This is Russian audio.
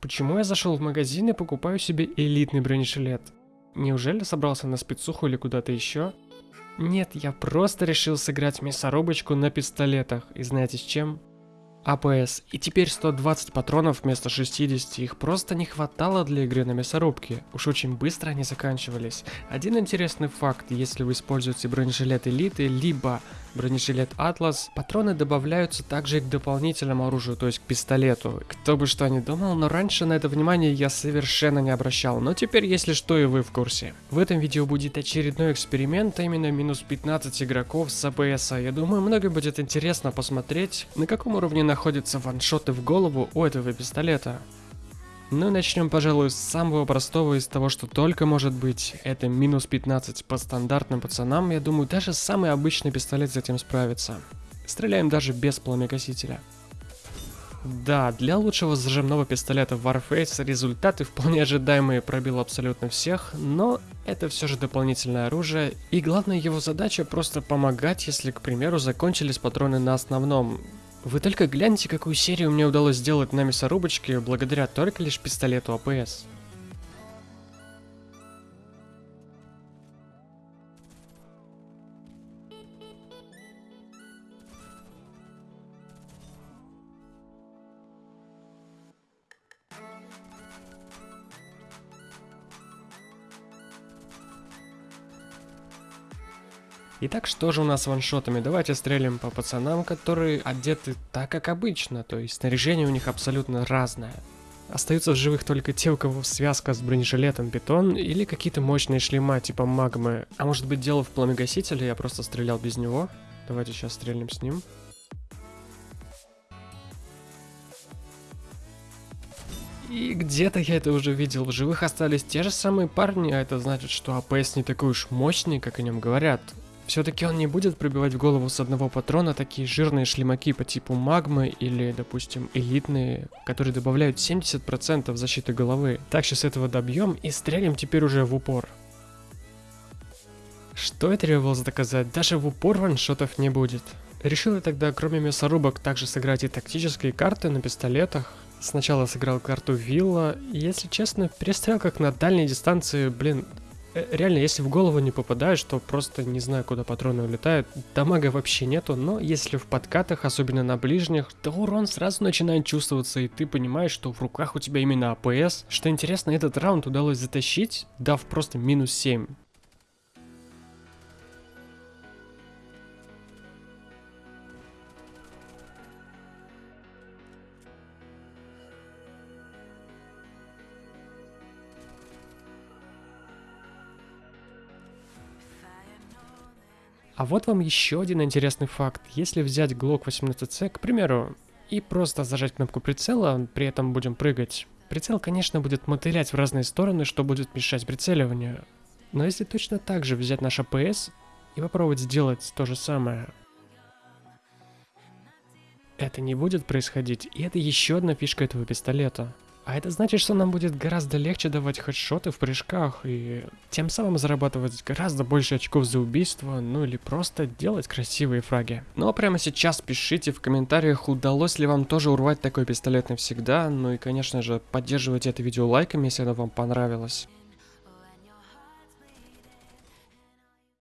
Почему я зашел в магазин и покупаю себе элитный бронежилет? Неужели собрался на спецуху или куда-то еще? Нет, я просто решил сыграть мясорубочку на пистолетах. И знаете с чем? АПС. И теперь 120 патронов вместо 60, их просто не хватало для игры на мясорубке. Уж очень быстро они заканчивались. Один интересный факт, если вы используете бронежилет Элиты, либо бронежилет Атлас, патроны добавляются также и к дополнительному оружию, то есть к пистолету. Кто бы что ни думал, но раньше на это внимание я совершенно не обращал, но теперь если что и вы в курсе. В этом видео будет очередной эксперимент, а именно минус 15 игроков с АПС. Я думаю, многим будет интересно посмотреть, на каком уровне находятся ваншоты в голову у этого пистолета. Ну и начнем, пожалуй, с самого простого из того, что только может быть. Это минус 15 по стандартным пацанам. Я думаю, даже самый обычный пистолет с этим справится. Стреляем даже без пламекосителя. Да, для лучшего зажимного пистолета Warface результаты вполне ожидаемые пробил абсолютно всех, но это все же дополнительное оружие, и главная его задача просто помогать, если, к примеру, закончились патроны на основном. Вы только гляньте, какую серию мне удалось сделать на мясорубочке благодаря только лишь пистолету АПС. Итак, что же у нас с ваншотами? Давайте стрелим по пацанам, которые одеты так, как обычно, то есть снаряжение у них абсолютно разное. Остаются в живых только те, у кого связка с бронежилетом бетон или какие-то мощные шлема типа магмы. А может быть дело в пламегасителе, я просто стрелял без него. Давайте сейчас стрельнем с ним. И где-то я это уже видел. В живых остались те же самые парни, а это значит, что АПС не такой уж мощный, как о нем говорят. Все-таки он не будет пробивать в голову с одного патрона такие жирные шлемаки по типу магмы или, допустим, элитные, которые добавляют 70% защиты головы. Так, сейчас этого добьем и стрелим теперь уже в упор. Что я требовалось доказать? Даже в упор ваншотов не будет. Решил я тогда, кроме мясорубок, также сыграть и тактические карты на пистолетах. Сначала сыграл карту Вилла, и, если честно, перестрел как на дальней дистанции, блин, реально, если в голову не попадаешь, то просто не знаю, куда патроны улетают. Дамага вообще нету, но если в подкатах, особенно на ближних, то урон сразу начинает чувствоваться, и ты понимаешь, что в руках у тебя именно АПС. Что интересно, этот раунд удалось затащить, дав просто минус 7. А вот вам еще один интересный факт. Если взять Glock 18C, к примеру, и просто зажать кнопку прицела, при этом будем прыгать, прицел, конечно, будет мотылять в разные стороны, что будет мешать прицеливанию. Но если точно так же взять наш АПС и попробовать сделать то же самое, это не будет происходить, и это еще одна фишка этого пистолета. А это значит, что нам будет гораздо легче давать хедшоты в прыжках и тем самым зарабатывать гораздо больше очков за убийство, ну или просто делать красивые фраги. Ну а прямо сейчас пишите в комментариях, удалось ли вам тоже урвать такой пистолет навсегда, ну и конечно же поддерживайте это видео лайками, если оно вам понравилось.